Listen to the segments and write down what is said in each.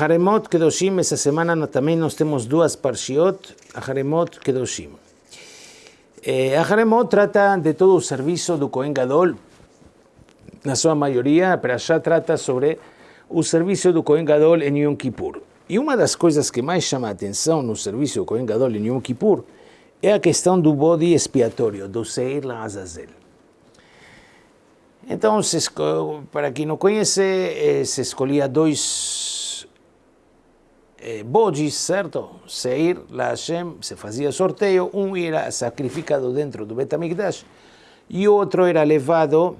Haremot Kedoshim, essa semana também nós temos duas parshiot, Haremot Kedoshim. A Haremot trata de todo o serviço do Kohen Gadol, na sua maioria, para já trata sobre o serviço do Kohen Gadol em Yom Kippur. E uma das coisas que mais chama a atenção no serviço do Kohen Gadol em Yom Kippur é a questão do bode expiatório, do Seir Azazel. Então, para quem não conhece, eh, se escolhia dois eh, bodes, certo? Seir la Hashem, se fazia sorteio, um era sacrificado dentro do Betamigdash e o outro era levado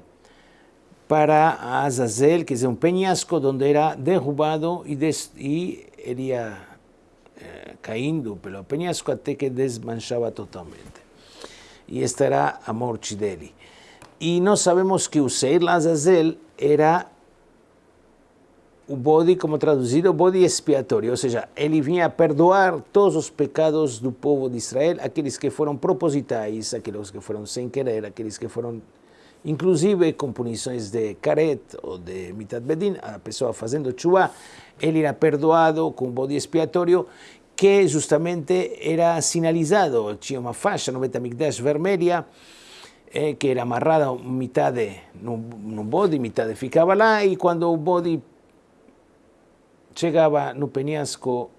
para Azazel, que é um penhasco onde era derrubado e, des, e ele ia eh, caindo pelo penhasco até que desmanchava totalmente. E esta era a morte dele. E nós sabemos que o Seir Lazazel era o bode, como traduzido, o bode expiatório, ou seja, ele vinha perdoar todos os pecados do povo de Israel, aqueles que foram propositais, aqueles que foram sem querer, aqueles que foram, inclusive, com punições de caret ou de mitad bedin, a pessoa fazendo chuva, ele era perdoado com o bode expiatório, que justamente era sinalizado, tinha uma faixa no Betamigdash vermelha, eh, que era amarrada metade num, bode, metade ficava lá, e quando o bode chegava no penhasco,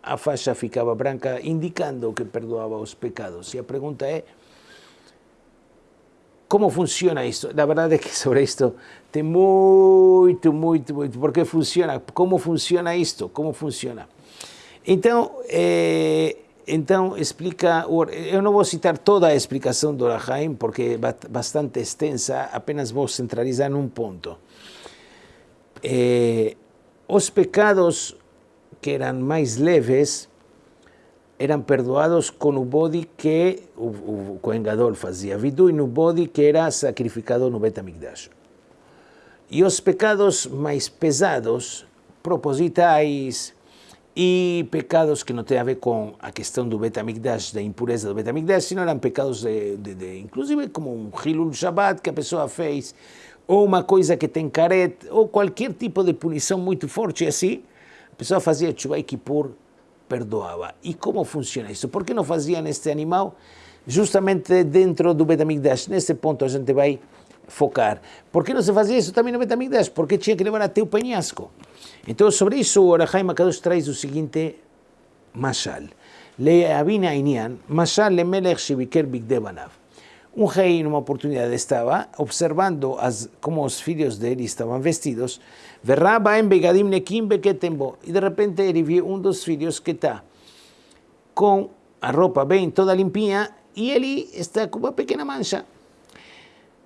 a faixa ficava branca, indicando que perdoava os pecados. E a pergunta é, como funciona isto? Na verdade é que sobre isto tem muito, muito, muito, porque funciona, como funciona isto, como funciona. Então, eh, então explica, eu não vou citar toda a explicação do Orahaim, porque é bastante extensa, apenas vou centralizar num ponto. Eh, os pecados que eram mais leves eram perdoados com o bode que o, o Kohen fazia vidu e no bode que era sacrificado no Betamigdash. E os pecados mais pesados, propositais, e pecados que não têm a ver com a questão do Betamigdash, da impureza do Betamigdash, sino eram pecados de, de, de, inclusive como um Hilul Shabbat que a pessoa fez, ou uma coisa que tem caret, ou qualquer tipo de punição muito forte assim, a pessoa fazia Tshuva Kippur, perdoava. E como funciona isso? Por que não fazia neste animal? Justamente dentro do Betamigdash. Nesse ponto a gente vai focar. Por que não se fazia isso também no Betamigdash? Porque tinha que levar até o penhasco. Então, sobre isso, o Orahaim Akadosh traz o seguinte mashal. Leavina Inian, mashal le melech shibiker bigdebanav. Um rei, numa oportunidade, estava observando as, como os filhos dele estavam vestidos. Verrabaem begadim nekim beketembo. E de repente ele viu um dos filhos que está com a roupa bem toda limpinha e ele está com uma pequena mancha.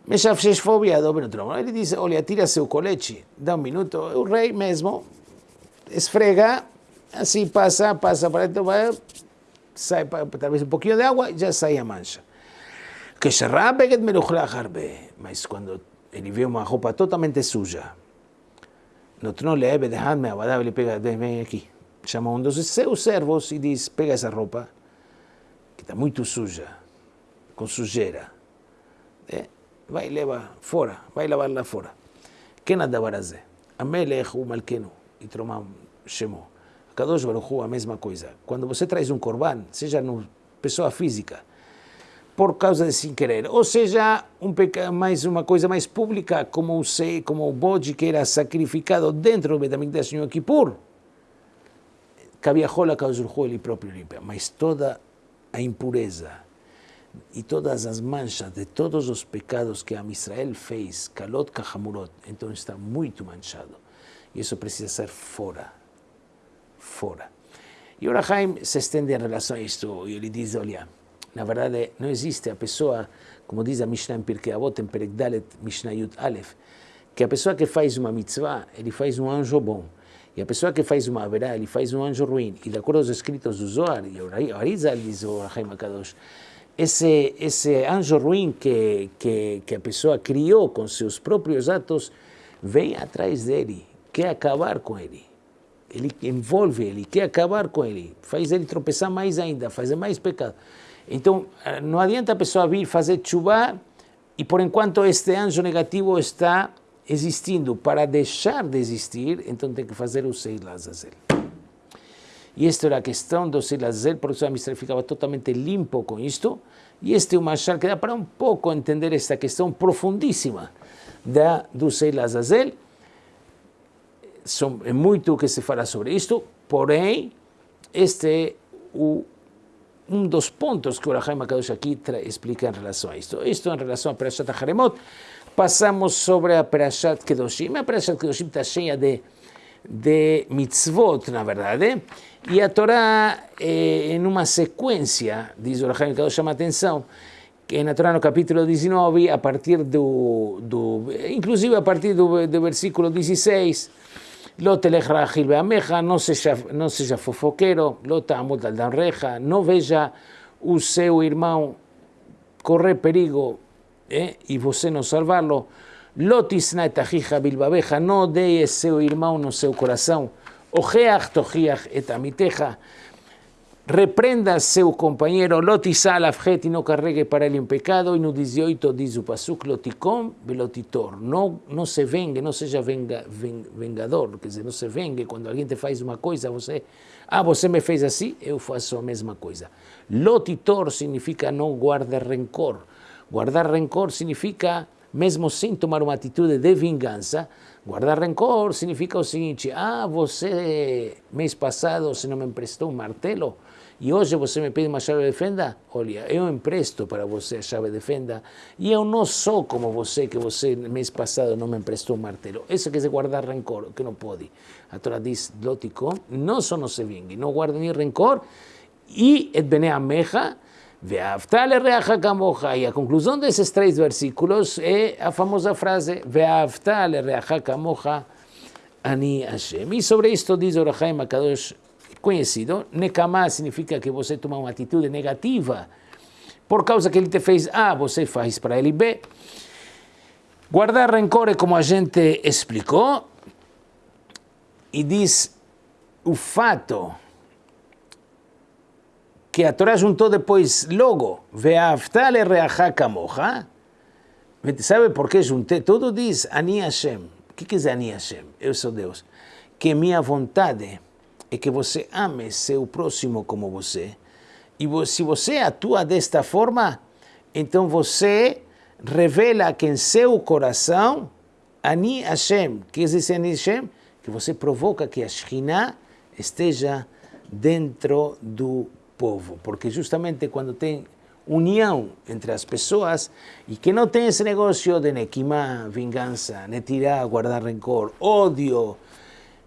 Meshafshesh fobia do trono. Ele diz, olha, tira seu colete, dá um minuto. O rei mesmo esfrega, assim passa, passa para dentro, vai, sai talvez um pouquinho de água, já sai a mancha. Que Sherrabeget harbe. Mas quando ele vê uma roupa totalmente suja, no trono leve, deixadme abadar, ele pega, vem aqui. Chama um dos seus servos e diz, pega essa roupa, que está muito suja, com sujeira. É, vai levar fora, vai levar lá fora. כן הדבר הזה? המלך הוא מלכנו, יתרומם שמו. הקדוש ברוך הוא a mesma coisa. Quando você traz um corban, seja no pessoa física, por causa de sem querer, ou seja, um mais uma coisa mais pública, como o sei, como o bode que era sacrificado dentro do Betamigdash Yom Kippur, Kaviahol Kadosh ele próprio limpa, mas toda a impureza, e todas as manchas de todos os pecados que a Israel fez, Kalot Kahamurot, então está muito manchado. E isso precisa ser fora. Fora. E o Rahaim se estende em relação a isto, e ele diz, olha, na verdade não existe a pessoa, como diz a Mishnah em Pirkei Avot, em Perek Dalet, Mishnah Yud Aleph, que a pessoa que faz uma mitzvah, ele faz um anjo bom. E a pessoa que faz uma haverá, ele faz um anjo ruim. E de acordo aos escritos do Zohar, e o Arizal diz o Rahaim Akadosh, ese, ese anjo ruim que, que, que a pessoa criou com seus próprios atos, vem atrás dele, quer acabar com ele. Ele envolve ele, quer acabar com ele, faz ele tropeçar mais ainda, fazer mais pecado. Então, eh, não adianta a pessoa vir fazer chuva e por enquanto este anjo negativo está existindo para deixar de existir, então tem que fazer o Seil Azazel. E esta era a questão do Seil Azazel, por isso a ficava totalmente limpo com isto, e este é um machal que dá para um pouco entender esta questão profundíssima da, do Seil Azazel. São, é muito o que se fala sobre isto, porém, este é o um dos pontos que o Rahim Akadosh aqui explica em relação a isto. Isto em relação a Perashat Haremot. Passamos sobre a Perashat Kedoshim. A Perashat Kedoshim está cheia de, de mitzvot, na verdade. E a Torá, em uma sequência, diz o Rahim Akadosh, chama a atenção, que na Torá no capítulo 19, a partir do, do inclusive a partir do, do versículo 16, לא תלך רכיל בעמך, não seja, não seja fofoqueiro, לא תעמוד על דנריך, não veja o seu irmão correr perigo eh, e você não salvá-lo, לא תשנא את אחיך בלבביך, não odeie seu irmão no seu coração, הוכח תוכיח את עמיתך, reprenda seu companheiro, lotizá lafjet y no carregue para él un pecado, y no 18 diz o pasuk, loticom velotitor, no, no se vengue, no seja venga, ven, vengador, quer dizer, não se vengue, quando alguém te faz uma coisa, você, ah, você me fez assim, eu faço a mesma coisa. Lotitor significa não guarda rencor, guardar rencor significa, mesmo sem tomar uma atitude de vingança, guardar rencor significa o seguinte, ah, você, mês passado, você não me emprestou um martelo, e hoje você me pede uma chave de fenda, olha, eu empresto para você a chave de fenda e eu não sou como você, que você mês passado não me emprestou um martelo. Isso quer dizer guardar rancor, que não pode. A Torá diz, loticom, não só não se vingue, não guarda nem rancor, e et bene ameja, Ve'avta lereacha kamocha. E a conclusão desses três versículos é a famosa frase, Ve'avta lereacha kamocha, ani Hashem. E sobre isto diz o Rahaim Akadosh conhecido. Nekamá significa que você toma uma atitude negativa por causa que ele te fez A, você faz para ele B. Guardar rancor é como a gente explicou, e diz o fato que a Torá juntou depois logo, Ve'aftale reacha kamocha, sabe por que juntei? Tudo diz Ani Hashem. O que quer dizer Ani Hashem? Eu sou Deus. Que minha vontade é que você ame seu próximo como você. E se você atua desta forma, então você revela que em seu coração, Ani Hashem, que diz Ani Hashem? Que você provoca que a Shekhinah esteja dentro do povo. Porque justamente quando tem união entre as pessoas e que não tem esse negócio de nequimá, vingança, netirá, guardar rancor, ódio,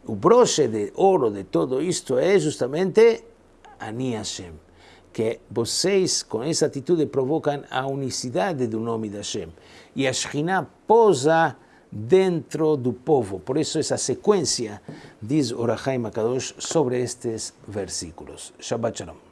o broche de ouro de todo isto é justamente Ani Hashem, que vocês com essa atitude provocam a unicidade do nome de Hashem. E a Shekhinah posa dentro do povo. Por isso essa sequência diz Orahaim Akadosh sobre estes versículos. Shabbat Shalom.